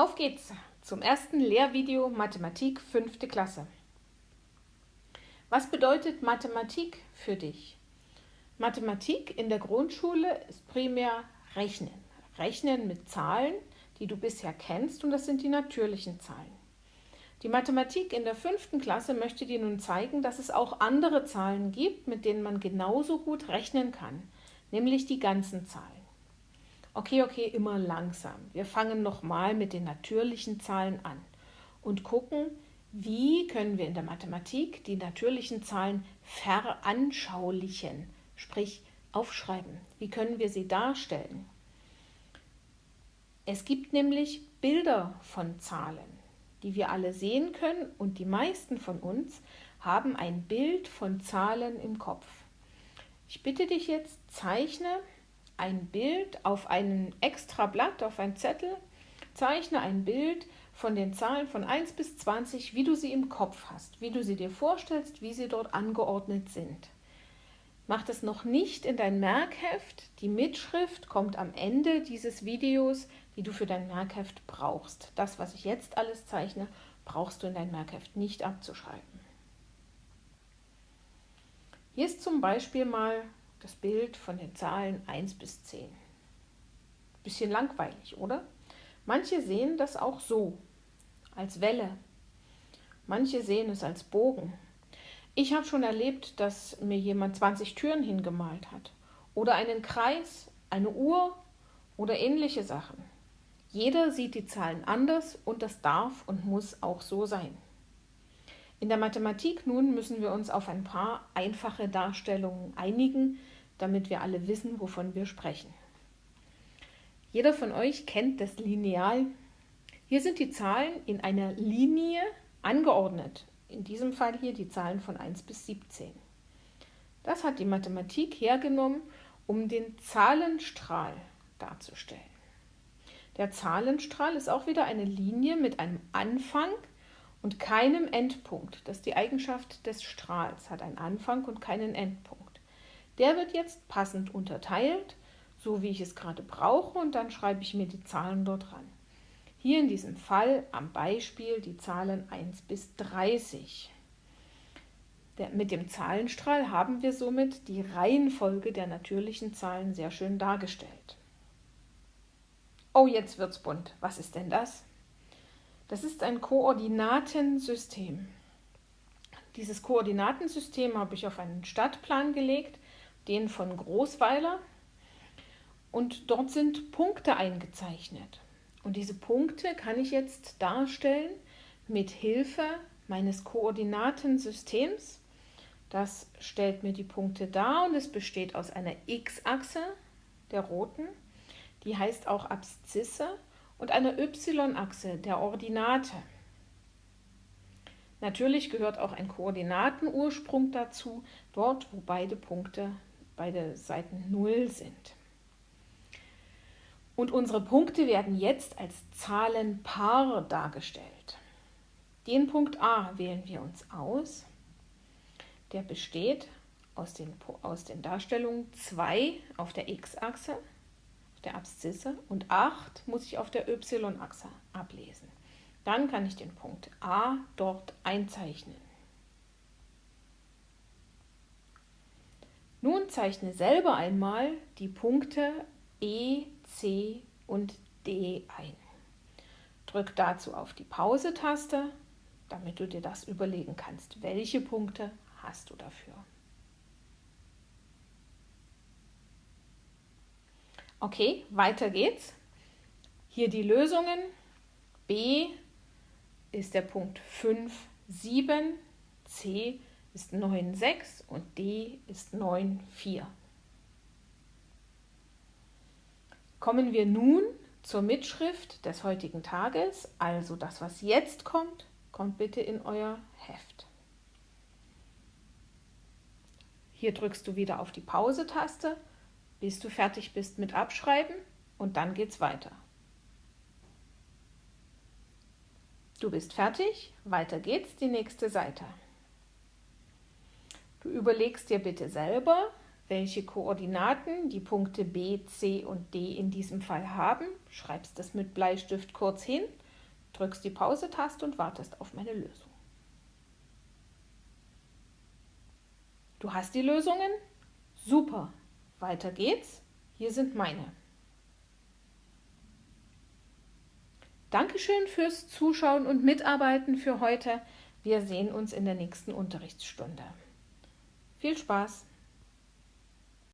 Auf geht's zum ersten Lehrvideo Mathematik 5. Klasse. Was bedeutet Mathematik für dich? Mathematik in der Grundschule ist primär Rechnen. Rechnen mit Zahlen, die du bisher kennst und das sind die natürlichen Zahlen. Die Mathematik in der fünften Klasse möchte dir nun zeigen, dass es auch andere Zahlen gibt, mit denen man genauso gut rechnen kann, nämlich die ganzen Zahlen. Okay, okay, immer langsam. Wir fangen nochmal mit den natürlichen Zahlen an und gucken, wie können wir in der Mathematik die natürlichen Zahlen veranschaulichen, sprich aufschreiben. Wie können wir sie darstellen? Es gibt nämlich Bilder von Zahlen, die wir alle sehen können und die meisten von uns haben ein Bild von Zahlen im Kopf. Ich bitte dich jetzt, zeichne ein Bild auf ein extra Blatt, auf ein Zettel, zeichne ein Bild von den Zahlen von 1 bis 20, wie du sie im Kopf hast, wie du sie dir vorstellst, wie sie dort angeordnet sind. Mach das noch nicht in dein Merkheft. Die Mitschrift kommt am Ende dieses Videos, die du für dein Merkheft brauchst. Das, was ich jetzt alles zeichne, brauchst du in dein Merkheft nicht abzuschreiben. Hier ist zum Beispiel mal das Bild von den Zahlen 1 bis 10. Bisschen langweilig, oder? Manche sehen das auch so, als Welle. Manche sehen es als Bogen. Ich habe schon erlebt, dass mir jemand 20 Türen hingemalt hat. Oder einen Kreis, eine Uhr oder ähnliche Sachen. Jeder sieht die Zahlen anders und das darf und muss auch so sein. In der Mathematik nun müssen wir uns auf ein paar einfache Darstellungen einigen, damit wir alle wissen, wovon wir sprechen. Jeder von euch kennt das Lineal. Hier sind die Zahlen in einer Linie angeordnet. In diesem Fall hier die Zahlen von 1 bis 17. Das hat die Mathematik hergenommen, um den Zahlenstrahl darzustellen. Der Zahlenstrahl ist auch wieder eine Linie mit einem Anfang und keinem Endpunkt. Das ist die Eigenschaft des Strahls, hat einen Anfang und keinen Endpunkt. Der wird jetzt passend unterteilt, so wie ich es gerade brauche, und dann schreibe ich mir die Zahlen dort ran. Hier in diesem Fall am Beispiel die Zahlen 1 bis 30. Der, mit dem Zahlenstrahl haben wir somit die Reihenfolge der natürlichen Zahlen sehr schön dargestellt. Oh, jetzt wird's bunt. Was ist denn das? Das ist ein Koordinatensystem. Dieses Koordinatensystem habe ich auf einen Stadtplan gelegt, den von Großweiler. Und dort sind Punkte eingezeichnet. Und diese Punkte kann ich jetzt darstellen mit Hilfe meines Koordinatensystems. Das stellt mir die Punkte dar und es besteht aus einer x-Achse, der roten, die heißt auch Abszisse und einer y-Achse der Ordinate. Natürlich gehört auch ein Koordinatenursprung dazu, dort wo beide Punkte, beide Seiten 0 sind. Und unsere Punkte werden jetzt als Zahlenpaar dargestellt. Den Punkt A wählen wir uns aus. Der besteht aus den, aus den Darstellungen 2 auf der x-Achse der Abszisse und 8 muss ich auf der y-Achse ablesen. Dann kann ich den Punkt A dort einzeichnen. Nun zeichne selber einmal die Punkte E, C und D ein. Drück dazu auf die Pause-Taste, damit du dir das überlegen kannst, welche Punkte hast du dafür. Okay, weiter geht's. Hier die Lösungen. B ist der Punkt 5, 7, C ist 9, 6 und D ist 9, 4. Kommen wir nun zur Mitschrift des heutigen Tages, also das, was jetzt kommt, kommt bitte in euer Heft. Hier drückst du wieder auf die Pause-Taste bis du fertig bist mit Abschreiben und dann geht's weiter. Du bist fertig, weiter geht's, die nächste Seite. Du überlegst dir bitte selber, welche Koordinaten die Punkte B, C und D in diesem Fall haben, schreibst das mit Bleistift kurz hin drückst die Pause-Taste und wartest auf meine Lösung. Du hast die Lösungen? Super. Weiter geht's. Hier sind meine. Dankeschön fürs Zuschauen und Mitarbeiten für heute. Wir sehen uns in der nächsten Unterrichtsstunde. Viel Spaß!